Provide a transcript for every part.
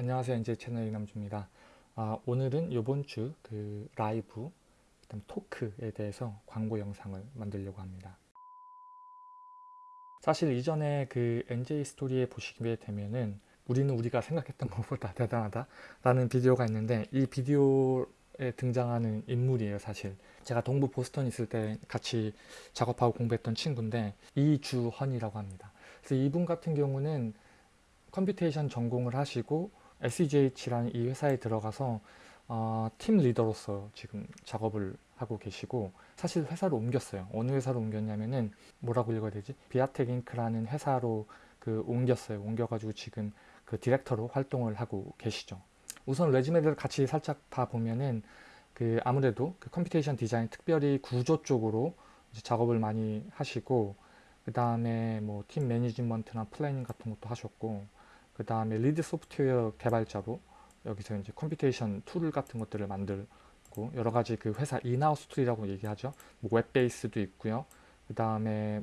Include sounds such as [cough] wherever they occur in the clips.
안녕하세요. NJ 채널 이남주입니다. 아, 오늘은 이번 주 그 라이브, 그다음 토크에 대해서 광고 영상을 만들려고 합니다. 사실 이전에 그 NJ 스토리에 보시게 되면은 우리는 우리가 생각했던 [laughs] 것보다 대단하다 라는 비디오가 있는데 이 비디오에 등장하는 인물이에요 사실 제가 동부 보스턴 있을 때 같이 작업하고 공부했던 친구인데 이주헌이라고 합니다 그래서 이분 같은 경우는 computation 전공을 하시고 SGH라는 이 회사에 들어가서 어, 팀 리더로서 지금 작업을 하고 계시고 사실 회사를 옮겼어요. 어느 회사로 옮겼냐면은 뭐라고 읽어야 되지? 비아텍 Inc.라는 회사로 그 옮겼어요. 옮겨가지고 지금 그 디렉터로 활동을 하고 계시죠. 우선 resume를 같이 살짝 다 보면은 그 아무래도 그 computation 디자인 특별히 구조 쪽으로 작업을 많이 하시고 그 다음에 뭐 팀 매니지먼트나 planning 같은 것도 하셨고 그 다음에 lead 소프트웨어 개발자로 여기서 이제 computation tool 같은 것들을 만들고 여러 가지 그 회사 in-house tool이라고 얘기하죠. 뭐 web base도 있고요. 그 다음에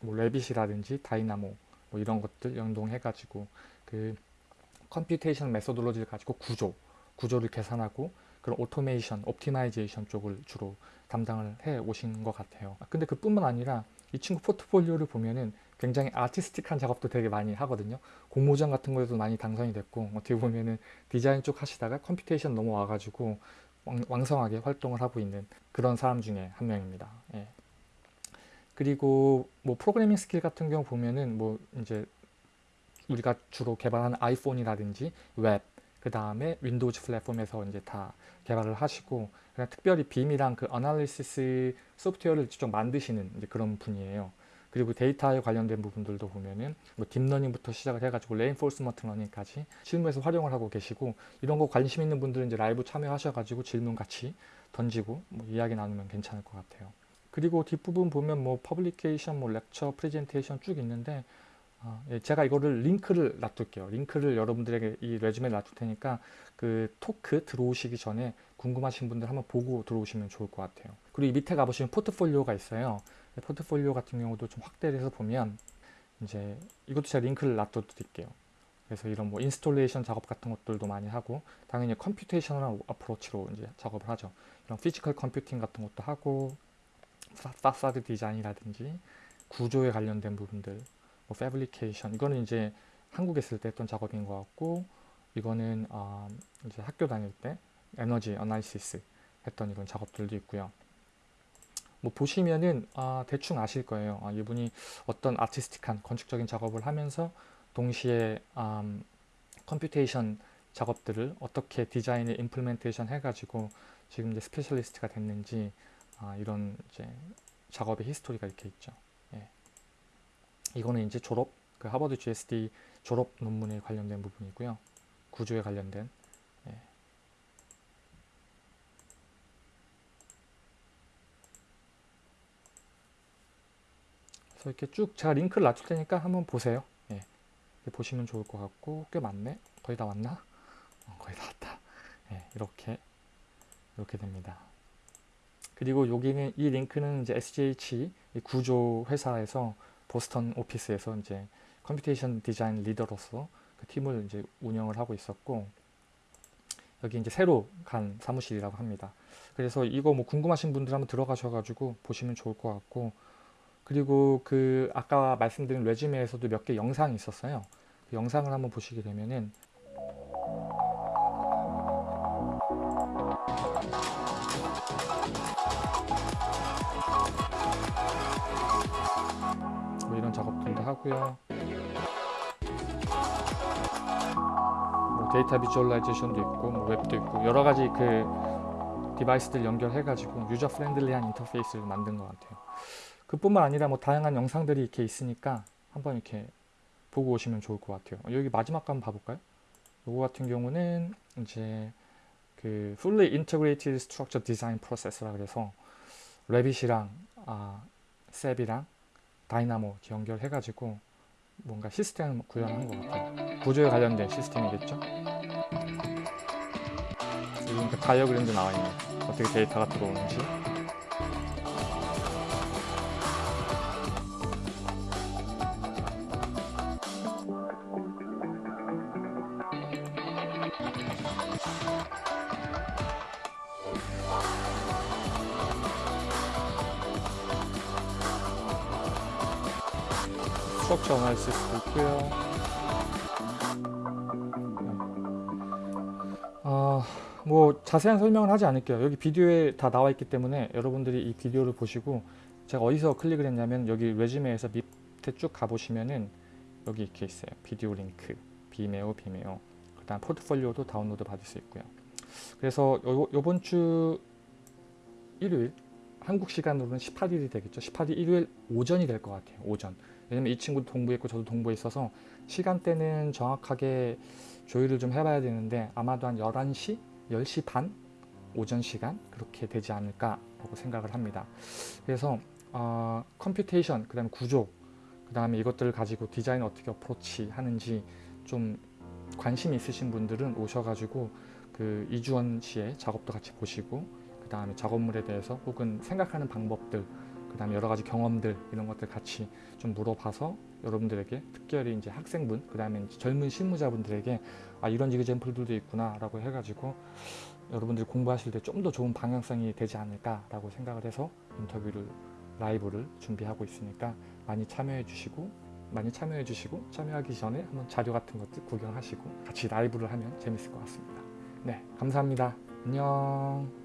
뭐 Revit이라든지 Dynamo 뭐 이런 것들 연동해가지고 그 computation methodology를 가지고 구조, 구조를 계산하고 그런 오토메이션, optimization 쪽을 주로 담당을 해 오신 것 같아요. 근데 그뿐만 아니라 이 친구 포트폴리오를 보면은 굉장히 artistic한 작업도 되게 많이 하거든요. 공모전 같은 거에도 많이 당선이 됐고 어떻게 보면은 디자인 쪽 하시다가 computation 넘어와가지고 왕, 성하게 활동을 하고 있는 그런 사람 중에 한 명입니다. 예. 그리고 뭐 프로그래밍 스킬 같은 경우 보면은 뭐 이제 우리가 주로 개발하는 아이폰이라든지 웹, 그 다음에 Windows 플랫폼에서 이제 다 개발을 하시고 그냥 특별히 BIM이랑 그 analysis 소프트웨어를 직접 만드시는 그런 분이에요. 그리고 데이터에 관련된 부분들도 보면은 뭐 딥러닝부터 시작을 해가지고 reinforcement learning까지 실무에서 활용을 하고 계시고 이런 거 관심 있는 분들은 이제 라이브 참여하셔가지고 질문 같이 던지고 뭐 이야기 나누면 괜찮을 것 같아요. 그리고 뒷부분 보면 뭐 publication, 뭐 lecture, 프레젠테이션 쭉 있는데 어, 예, 제가 이거를 링크를 놔둘게요. 링크를 여러분들에게 이 resume 놔둘 테니까 그 토크 들어오시기 전에 궁금하신 분들 한번 보고 들어오시면 좋을 것 같아요. 그리고 이 밑에 가보시면 포트폴리오가 있어요. 포트폴리오 같은 경우도 좀 확대를 해서 보면 이제 이것도 제가 링크를 놔둬드릴게요. 그래서 이런 뭐 installation 작업 같은 것들도 많이 하고 당연히 computational approach로 이제 작업을 하죠. 이런 physical computing 같은 것도 하고 파사드 디자인이라든지 구조에 관련된 부분들 뭐 fabrication 이거는 이제 한국에 있을 때 했던 작업인 것 같고 이거는 어, 이제 학교 다닐 때 에너지 analysis 했던 이런 작업들도 있고요. 뭐 보시면은 아, 대충 아실 거예요. 아, 이분이 어떤 artistic한 건축적인 작업을 하면서 동시에 음, computation 작업들을 어떻게 디자인에 implementation 해가지고 지금 이제 specialist가 됐는지 아, 이런 이제 작업의 history가 이렇게 있죠. 예. 이거는 이제 졸업 그 하버드 GSD 졸업 논문에 관련된 부분이고요. 구조에 관련된 예. 그래서 이렇게 쭉 제가 링크를 놔둘 테니까 한번 보세요. 예. 보시면 좋을 것 같고 꽤 많네. 거의 다 왔나? 어, 거의 다 왔다. 예, 이렇게 이렇게 됩니다. 그리고 여기는 이 링크는 이제 SGH 구조 회사에서 보스턴 오피스에서 이제 computation 디자인 리더로서 그 팀을 이제 운영을 하고 있었고 여기 이제 새로 간 사무실이라고 합니다. 그래서 이거 뭐 궁금하신 분들 한번 들어가셔가지고 보시면 좋을 것 같고 그리고 그 아까 말씀드린 resume에서도 몇 개 영상이 있었어요. 그 영상을 한번 보시게 되면은 뭐 이런 작업들도 하고요. 뭐 데이터 visualization도 있고 뭐 웹도 있고 여러 가지 그 device들 연결해 가지고 user friendly한 인터페이스를 만든 것 같아요. 그뿐만 아니라 뭐 다양한 영상들이 이렇게 있으니까 한번 이렇게 보고 오시면 좋을 것 같아요. 여기 마지막 거 한번 봐볼까요? 요거 같은 경우는 이제 그 Fully Integrated Structure Design Process라 그래서 레빗이랑 아, 셉이랑 다이나모 연결해가지고 뭔가 시스템을 구현한 것 같아요. 구조에 관련된 시스템이겠죠? 여기 다이어그램도 나와 있네. 어떻게 데이터가 들어오는지. 스트럭처 어나리시스도 있고요. 아, 뭐 자세한 설명은 하지 않을게요. 여기 비디오에 다 나와 있기 때문에 여러분들이 이 비디오를 보시고 제가 어디서 클릭을 했냐면 여기 레주메에서 밑에 쭉 가보시면은 여기 이렇게 있어요. 비디오 링크, 비메오, 비메오. 그 다음 포트폴리오도 다운로드 받을 수 있고요. 그래서 요, 요번 주 일요일 한국 시간으로는 18일이 되겠죠. 18일 일요일 오전이 될 것 같아요. 오전. 왜냐면 이 친구도 동부에 있고 저도 동부에 있어서 시간대는 정확하게 조율을 좀 해봐야 되는데 아마도 한 11시, 10시 반 오전 시간 그렇게 되지 않을까 라고 생각을 합니다. 그래서 어, computation, 그 다음에 구조, 그 다음에 이것들을 가지고 디자인 어떻게 approach 하는지 좀 관심 있으신 분들은 오셔가지고 그 이주원 씨의 작업도 같이 보시고 그 다음에 작업물에 대해서 혹은 생각하는 방법들 그 다음에 여러 가지 경험들 이런 것들 같이 좀 물어봐서 여러분들에게 특별히 이제 학생분 그 다음에 젊은 실무자분들에게 아 이런 이그젠플들도 있구나 라고 해가지고 여러분들이 공부하실 때 좀 더 좋은 방향성이 되지 않을까 라고 생각을 해서 인터뷰를 라이브를 준비하고 있으니까 많이 참여해 주시고 많이 참여해 주시고 참여하기 전에 한번 자료 같은 것들 구경하시고 같이 라이브를 하면 재밌을 것 같습니다. 네 감사합니다. 안녕